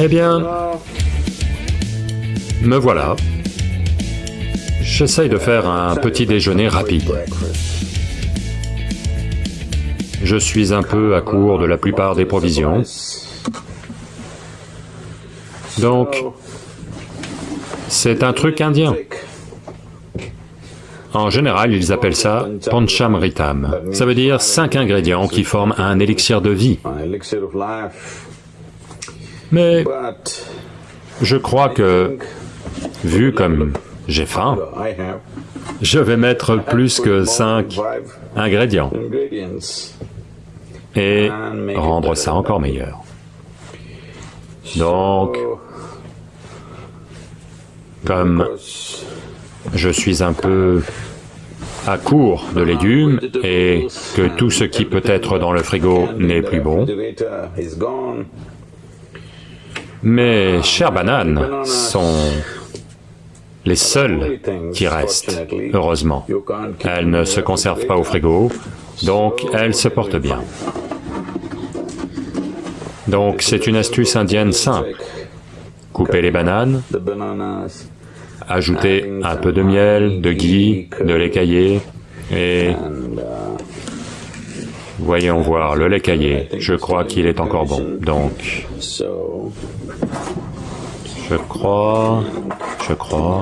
Eh bien, me voilà. J'essaye de faire un petit déjeuner rapide. Je suis un peu à court de la plupart des provisions. Donc, c'est un truc indien. En général, ils appellent ça Panchamritam. Ça veut dire cinq ingrédients qui forment un élixir de vie. Mais je crois que, vu comme j'ai faim, je vais mettre plus que cinq ingrédients et rendre ça encore meilleur. Donc, comme je suis un peu à court de légumes et que tout ce qui peut être dans le frigo n'est plus bon, mes chères bananes sont les seules qui restent, heureusement. Elles ne se conservent pas au frigo, donc elles se portent bien. Donc c'est une astuce indienne simple. Coupez les bananes, ajoutez un peu de miel, de ghee, de lait caillé, et voyons voir le lait caillé, je crois qu'il est encore bon, donc je crois, je crois...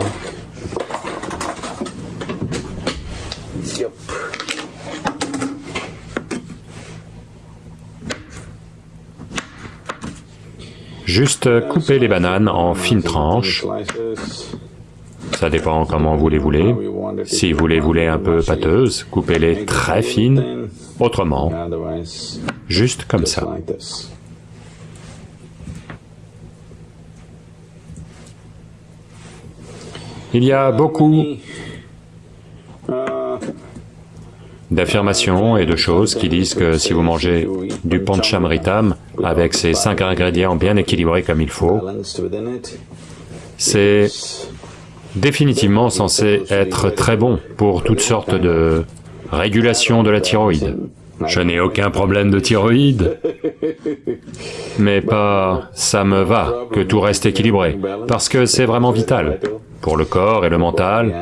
Juste couper les bananes en fines tranches. Ça dépend comment vous les voulez. Si vous les voulez un peu pâteuses, coupez-les très fines, autrement, juste comme ça. Il y a beaucoup d'affirmations et de choses qui disent que si vous mangez du panchamritam avec ces cinq ingrédients bien équilibrés comme il faut, c'est définitivement censé être très bon pour toutes sortes de régulations de la thyroïde. Je n'ai aucun problème de thyroïde, mais pas « ça me va » que tout reste équilibré, parce que c'est vraiment vital pour le corps et le mental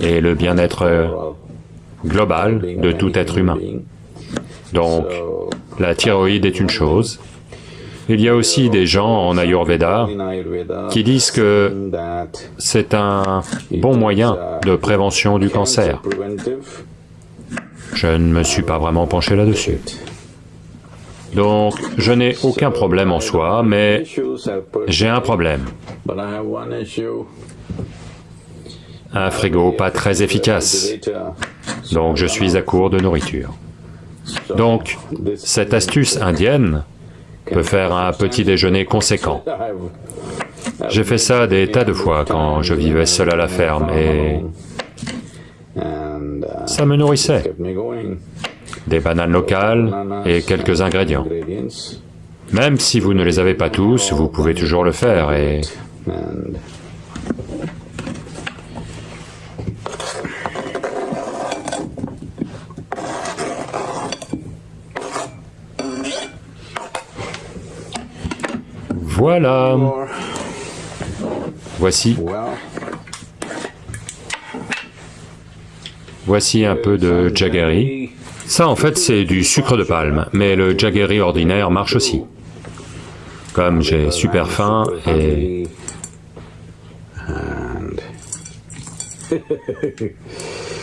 et le bien-être global de tout être humain. Donc, la thyroïde est une chose. Il y a aussi des gens en Ayurveda qui disent que c'est un bon moyen de prévention du cancer. Je ne me suis pas vraiment penché là-dessus. Donc, je n'ai aucun problème en soi, mais j'ai un problème. Un frigo pas très efficace, donc je suis à court de nourriture. Donc, cette astuce indienne peut faire un petit déjeuner conséquent. J'ai fait ça des tas de fois quand je vivais seul à la ferme et ça me nourrissait. Des bananes locales et quelques ingrédients. Même si vous ne les avez pas tous, vous pouvez toujours le faire et... Voilà. Voici. Voici un peu de jaggery. Ça, en fait, c'est du sucre de palme, mais le jaggery ordinaire marche aussi. Comme j'ai super faim et...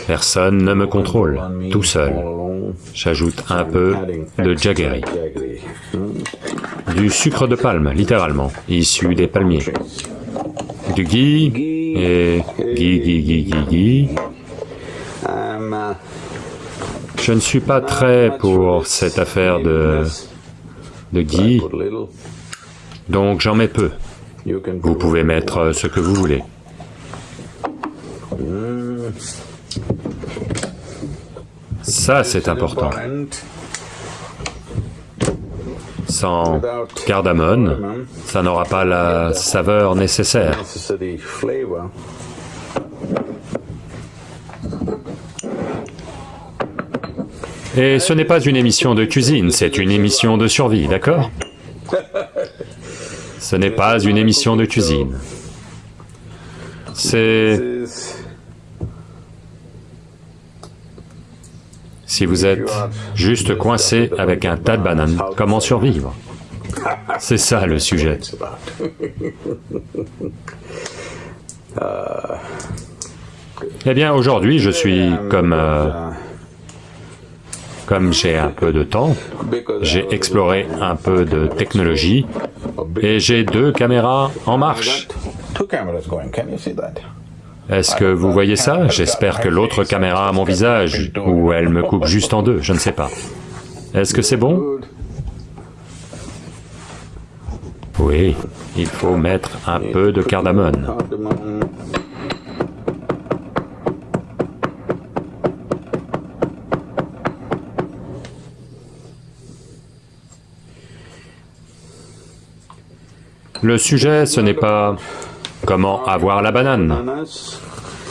Personne ne me contrôle, tout seul. J'ajoute un peu de jaggery. Du sucre de palme, littéralement, issu des palmiers. Du ghee, et ghee, ghee, ghee, ghee, ghee, je ne suis pas très pour cette affaire de, de ghee, donc j'en mets peu. Vous pouvez mettre ce que vous voulez. Ça, c'est important. Sans cardamone, ça n'aura pas la saveur nécessaire. Et ce n'est pas une émission de cuisine, c'est une émission de survie, d'accord? Ce n'est pas une émission de cuisine. C'est... Si vous êtes juste coincé avec un tas de bananes, comment survivre? C'est ça le sujet. Eh bien, aujourd'hui, je suis comme... euh, comme j'ai un peu de temps, j'ai exploré un peu de technologie et j'ai deux caméras en marche. Est-ce que vous voyez ça? J'espère que l'autre caméra a mon visage, ou elle me coupe juste en deux, je ne sais pas. Est-ce que c'est bon? Oui, il faut mettre un peu de cardamone. Le sujet, ce n'est pas comment avoir la banane,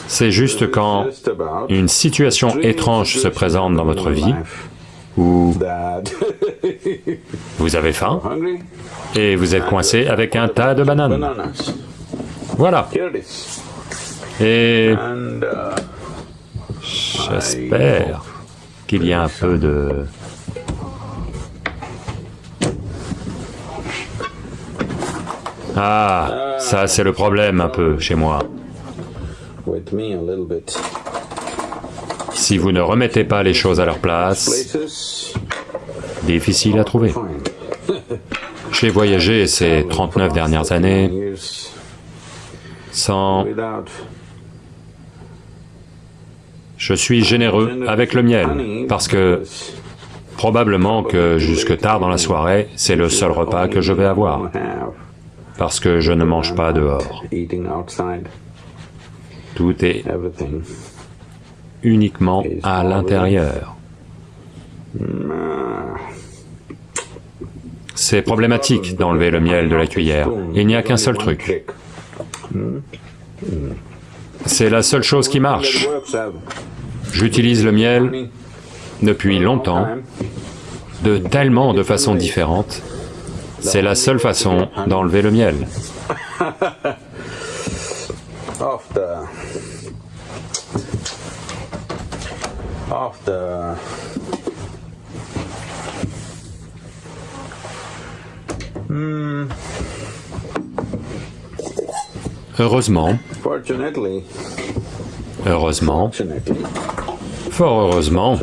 c'est juste quand une situation étrange se présente dans votre vie, où vous avez faim et vous êtes coincé avec un tas de bananes. Voilà. Et j'espère qu'il y a un peu de... Ah, ça c'est le problème un peu chez moi. Si vous ne remettez pas les choses à leur place, difficile à trouver. J'ai voyagé ces 39 dernières années sans... Je suis généreux avec le miel, parce que probablement que jusque tard dans la soirée, c'est le seul repas que je vais avoir, parce que je ne mange pas dehors. Tout est uniquement à l'intérieur. C'est problématique d'enlever le miel de la cuillère. Il n'y a qu'un seul truc. C'est la seule chose qui marche. J'utilise le miel depuis longtemps, de tellement de façons différentes. C'est la seule façon d'enlever le miel. The Heureusement, fortunately. Heureusement, fortunately. Fort heureusement,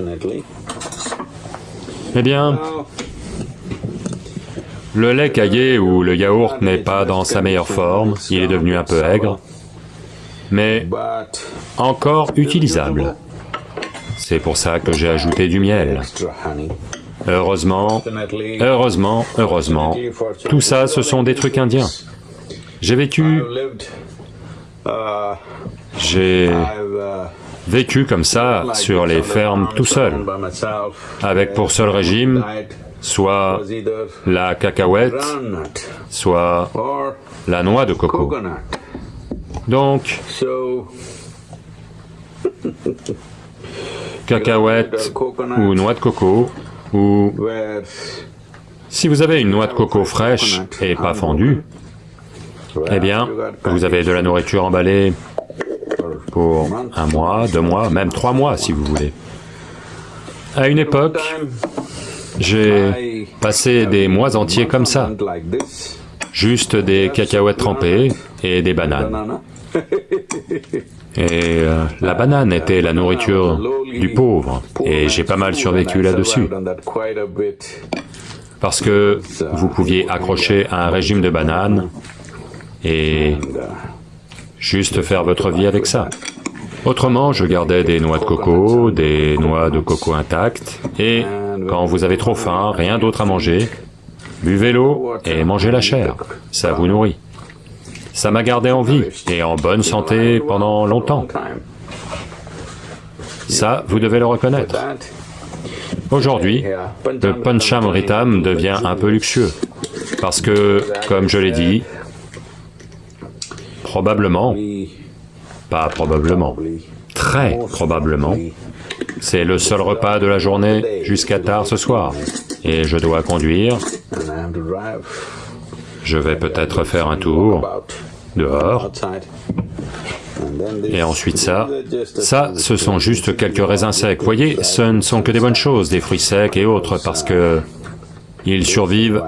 eh bien, le lait caillé ou le yaourt n'est pas dans sa meilleure forme, il est devenu un peu aigre, mais encore utilisable. C'est pour ça que j'ai ajouté du miel. Heureusement, heureusement, heureusement, tout ça, ce sont des trucs indiens. J'ai vécu, j'ai vécu comme ça sur les fermes tout seul, avec pour seul régime soit la cacahuète, soit la noix de coco. Donc, cacahuète ou noix de coco, ou si vous avez une noix de coco fraîche et pas fondue, eh bien, vous avez de la nourriture emballée pour un mois, deux mois, même trois mois si vous voulez. À une époque, j'ai passé des mois entiers comme ça, juste des cacahuètes trempées et des bananes. Et euh, la banane était la nourriture du pauvre, et j'ai pas mal survécu là-dessus, parce que vous pouviez accrocher à un régime de bananes et juste faire votre vie avec ça. Autrement, je gardais des noix de coco, des noix de coco intactes, et quand vous avez trop faim, rien d'autre à manger, buvez l'eau et mangez la chair, ça vous nourrit. Ça m'a gardé en vie et en bonne santé pendant longtemps. Ça, vous devez le reconnaître. Aujourd'hui, le Panchamritam devient un peu luxueux, parce que, comme je l'ai dit, probablement, pas probablement, très probablement, c'est le seul repas de la journée jusqu'à tard ce soir, et je dois conduire. Je vais peut-être faire un tour dehors, et ensuite ça. Ça, ce sont juste quelques raisins secs. Voyez, ce ne sont que des bonnes choses, des fruits secs et autres, parce que ils survivent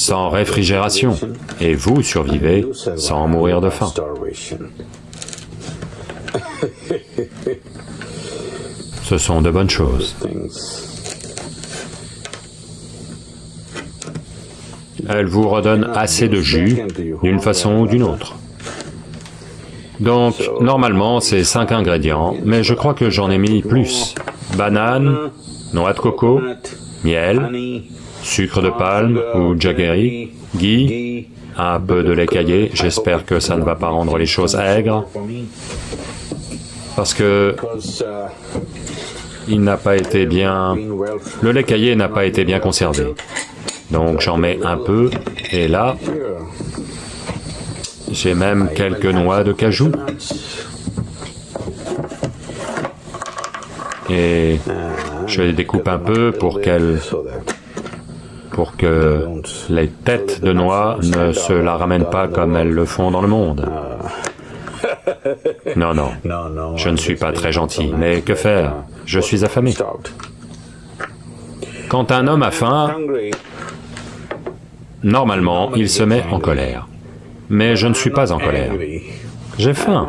sans réfrigération, et vous survivez sans mourir de faim. Ce sont de bonnes choses. Elles vous redonnent assez de jus, d'une façon ou d'une autre. Donc, normalement, c'est cinq ingrédients, mais je crois que j'en ai mis plus. Banane, noix de coco, miel, sucre de palme ou jaggery, ghee, un peu de lait caillé, j'espère que ça ne va pas rendre les choses aigres, parce que il n'a pas été bien... Le lait caillé n'a pas été bien conservé. Donc j'en mets un peu, et là, j'ai même quelques noix de cajou, et je les découpe un peu pour qu'elles... Pour que les têtes de noix ne se la ramènent pas comme elles le font dans le monde. Non, non, no, no. je ne suis pas très gentil, mais que faire? Je suis affamé. Quand un homme a faim, normalement, il se met en colère. Mais je ne suis pas en colère. J'ai faim.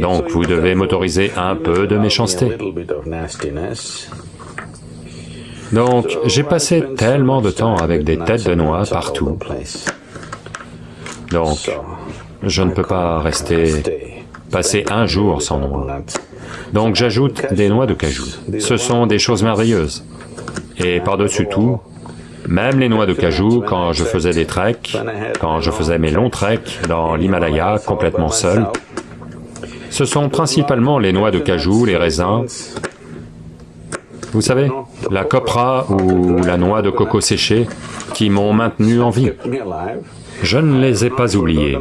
Donc vous devez m'autoriser un peu de méchanceté. Donc j'ai passé tellement de temps avec des têtes de noix partout. Donc je ne peux pas rester passer un jour sans noix. Donc j'ajoute des noix de cajou. Ce sont des choses merveilleuses. Et par-dessus tout, même les noix de cajou, quand je faisais des treks, quand je faisais mes longs treks dans l'Himalaya complètement seul, ce sont principalement les noix de cajou, les raisins, vous savez, la copra ou la noix de coco séchée qui m'ont maintenu en vie. Je ne les ai pas oubliés.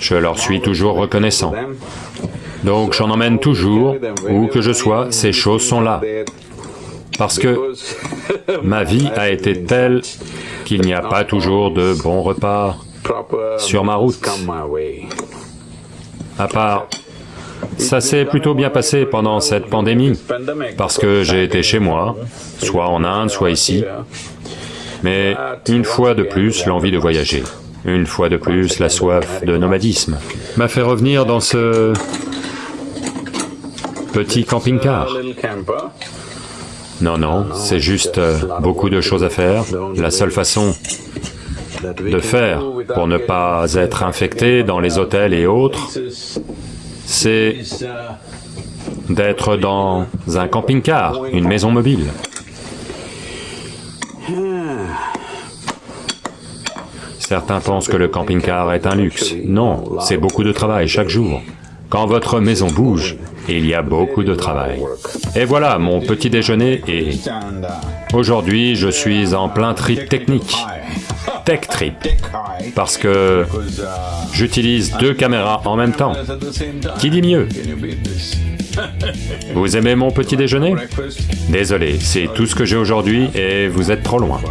Je leur suis toujours reconnaissant. Donc j'en emmène toujours, où que je sois, ces choses sont là. Parce que ma vie a été telle qu'il n'y a pas toujours de bons repas, Sur ma route. à part... Ça s'est plutôt bien passé pendant cette pandémie, parce que j'ai été chez moi, soit en Inde, soit ici, mais une fois de plus l'envie de voyager, une fois de plus la soif de nomadisme, m'a fait revenir dans ce petit camping-car. Non, non, c'est juste euh, beaucoup de choses à faire. La seule façon de faire pour ne pas être infecté dans les hôtels et autres, c'est d'être dans un camping-car, une maison mobile. Certains pensent que le camping-car est un luxe. Non, c'est beaucoup de travail chaque jour. Quand votre maison bouge, il y a beaucoup de travail. Et voilà mon petit déjeuner et aujourd'hui je suis en plein trip technique. Tech trip. Parce que j'utilise deux caméras en même temps. Qui dit mieux? Vous aimez mon petit déjeuner? Désolé, c'est tout ce que j'ai aujourd'hui et vous êtes trop loin.